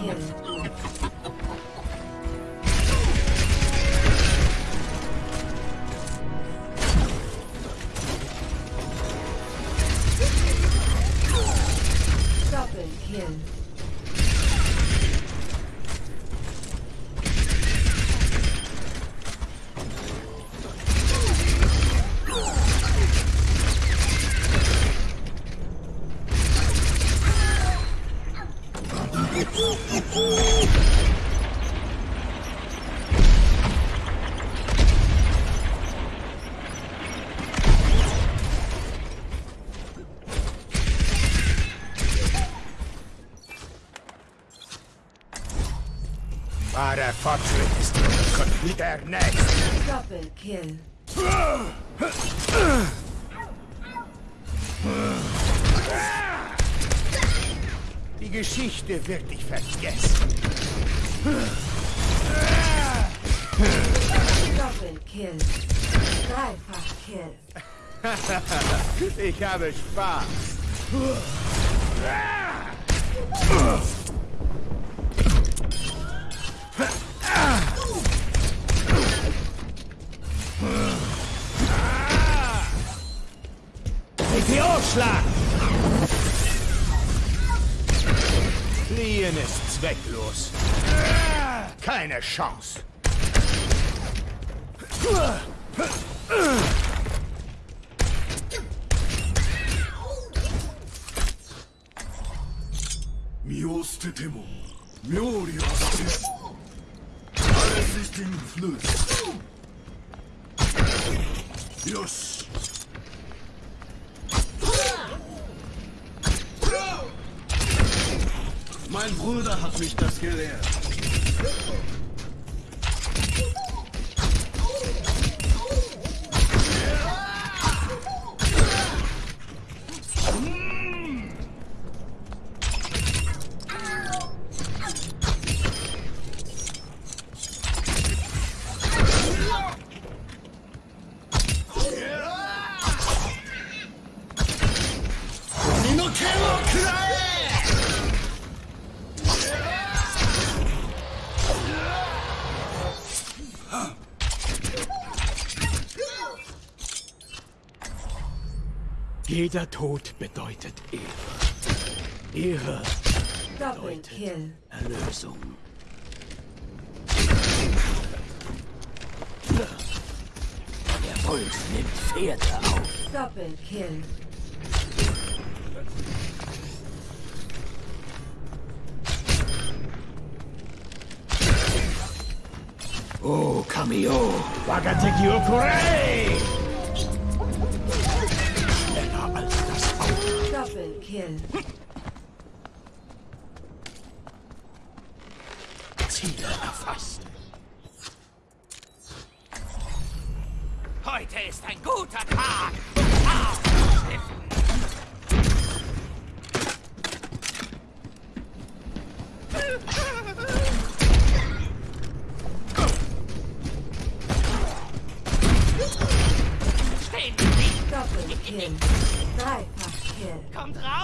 him. Wahrer Fortschritt ist der nächste. Doppelkill. Die Geschichte wird dich vergessen. Doppelkill. Dreifach Kill. ich habe Spaß. Meteorschlag! Fliehen ist zwecklos. Keine Chance. Miostemo. Miori Alles ist im Fluss. Yosh. Mein Bruder hat mich das gelehrt. Jeder Tod bedeutet Ehre. Ehre bedeutet Erlösung. Der Wolf nimmt Pferde auf. Doppelkill. Oh, Kamio! Wagateki Okurei! Kill. Ziele erfasst. Heute ist ein guter Tag. Stehen Sie! Doppelkill. Kommt raus,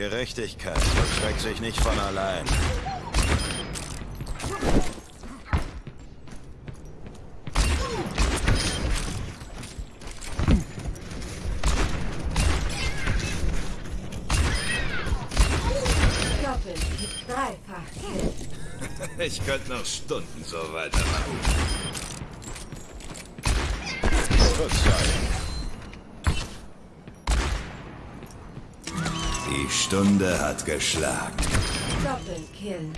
Gerechtigkeit vollstreckt sich nicht von allein. Ich könnte noch Stunden so weitermachen. Verzeihung. Die Stunde hat geschlagen. Double kill.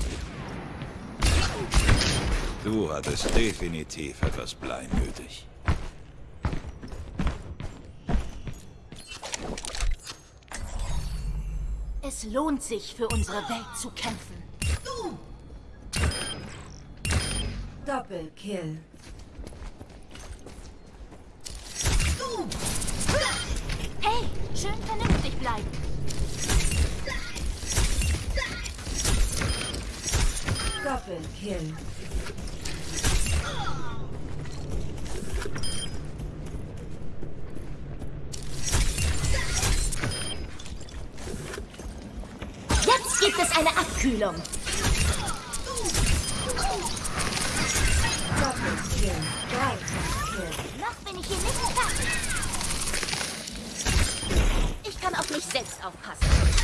Du hattest definitiv etwas Blei nötig. Es lohnt sich, für unsere Welt zu kämpfen. Double kill. Hey, schön vernünftig bleiben. Double kill. Jetzt gibt es eine Abkühlung. Double kill. Dreifach kill. Noch bin ich hier nicht fertig. Ich kann auf mich selbst aufpassen.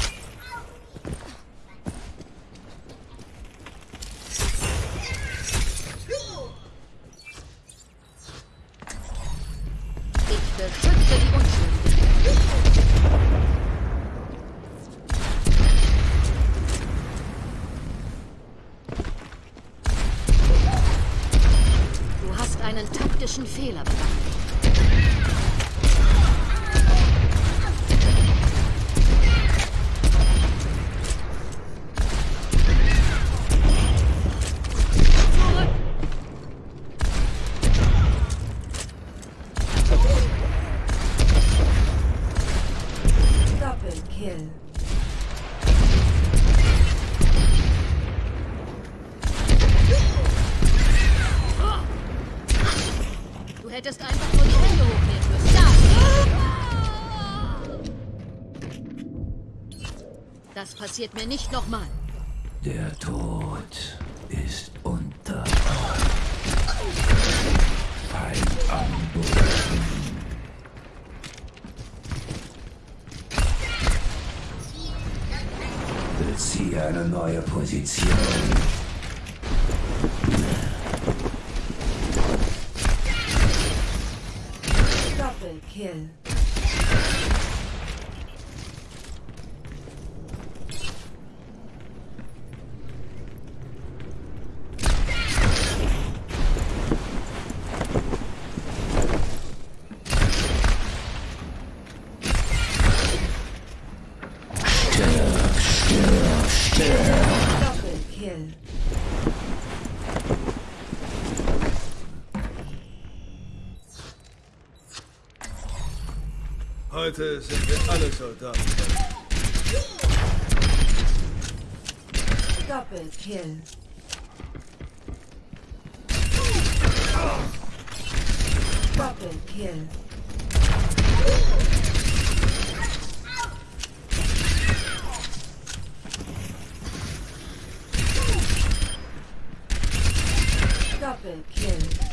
Das passiert mir nicht nochmal. Der Tod ist unter Feind am Boden. Beziehe eine neue Position. Double kill. Double kill. Heute sind wir alle Soldaten. Double kill. Double kill. Double kill.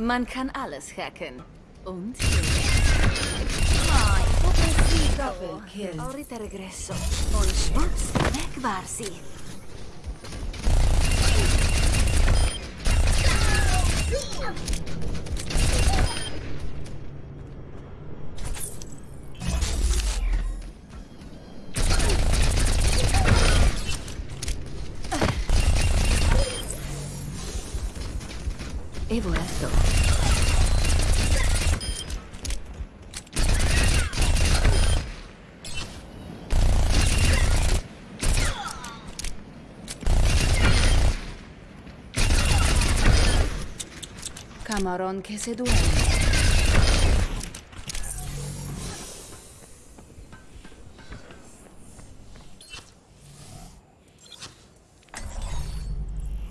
Man kann alles hacken. Und? Double kill. Ahorita regreso. Und schwupps, weg war sie. E volato. Camarón que seduce.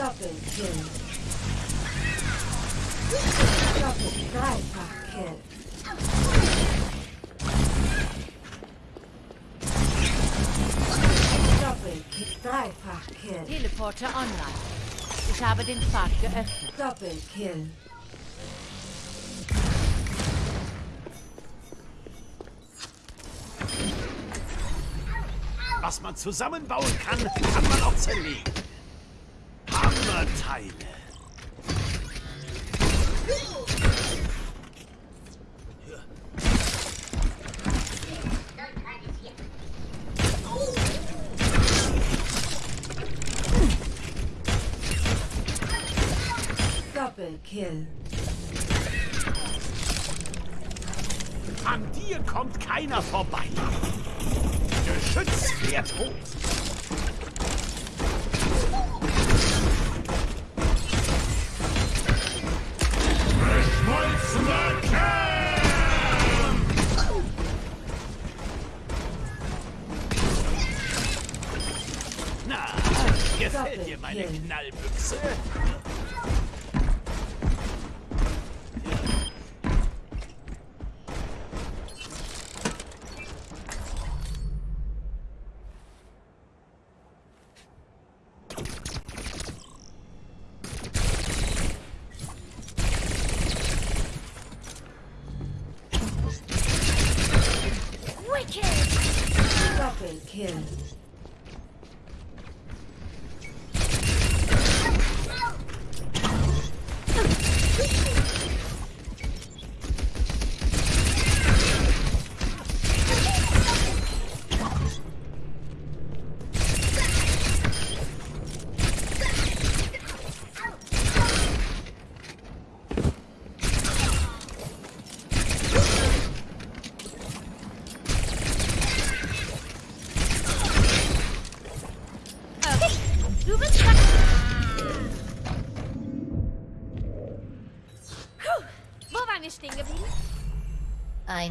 Doppelkill. Doppel, dreifach Kill. Doppelkill, dreifach Kill. Teleporter online. Ich habe den Pfad geöffnet. Doppelkill. Was man zusammenbauen kann, kann man auch zerlegen. Hammerteile. Doppelkill. An dir kommt keiner vorbei. Geschütz fährt hoch. Gefällt dir meine Doppelkill. Knallbüchse?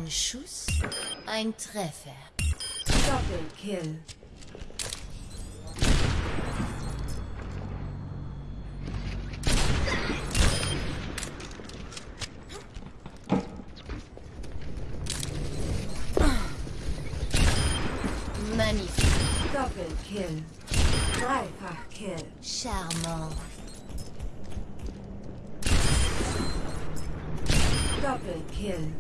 Ein Schuss, ein Treffer. Doppelkill. Magnifique. Doppelkill. Dreifach Kill. Charmant. Doppelkill.